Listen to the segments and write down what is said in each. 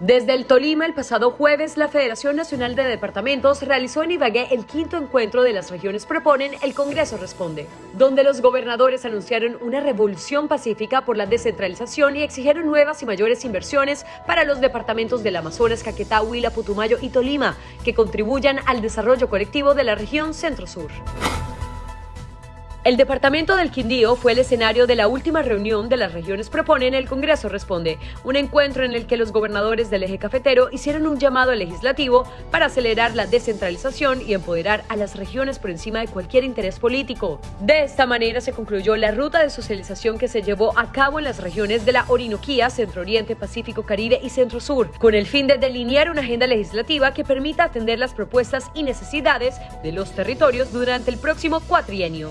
Desde el Tolima, el pasado jueves, la Federación Nacional de Departamentos realizó en Ibagué el quinto encuentro de las regiones Proponen, el Congreso Responde, donde los gobernadores anunciaron una revolución pacífica por la descentralización y exigieron nuevas y mayores inversiones para los departamentos del Amazonas, Caquetá, Huila, Putumayo y Tolima, que contribuyan al desarrollo colectivo de la región Centro-Sur. El departamento del Quindío fue el escenario de la última reunión de las regiones Proponen el Congreso Responde, un encuentro en el que los gobernadores del eje cafetero hicieron un llamado legislativo para acelerar la descentralización y empoderar a las regiones por encima de cualquier interés político. De esta manera se concluyó la ruta de socialización que se llevó a cabo en las regiones de la Orinoquía, Centro Oriente, Pacífico, Caribe y Centro Sur, con el fin de delinear una agenda legislativa que permita atender las propuestas y necesidades de los territorios durante el próximo cuatrienio.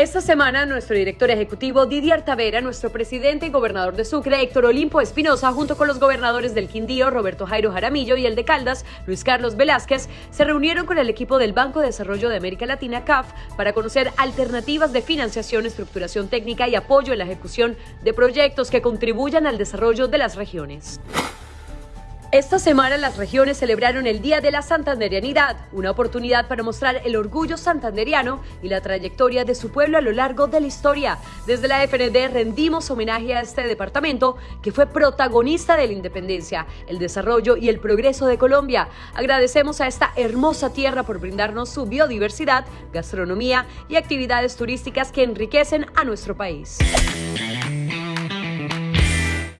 Esta semana, nuestro director ejecutivo Didier Tavera, nuestro presidente y gobernador de Sucre, Héctor Olimpo Espinosa, junto con los gobernadores del Quindío, Roberto Jairo Jaramillo, y el de Caldas, Luis Carlos Velázquez, se reunieron con el equipo del Banco de Desarrollo de América Latina, CAF, para conocer alternativas de financiación, estructuración técnica y apoyo en la ejecución de proyectos que contribuyan al desarrollo de las regiones. Esta semana las regiones celebraron el Día de la Santanderianidad, una oportunidad para mostrar el orgullo santanderiano y la trayectoria de su pueblo a lo largo de la historia. Desde la FND rendimos homenaje a este departamento que fue protagonista de la independencia, el desarrollo y el progreso de Colombia. Agradecemos a esta hermosa tierra por brindarnos su biodiversidad, gastronomía y actividades turísticas que enriquecen a nuestro país.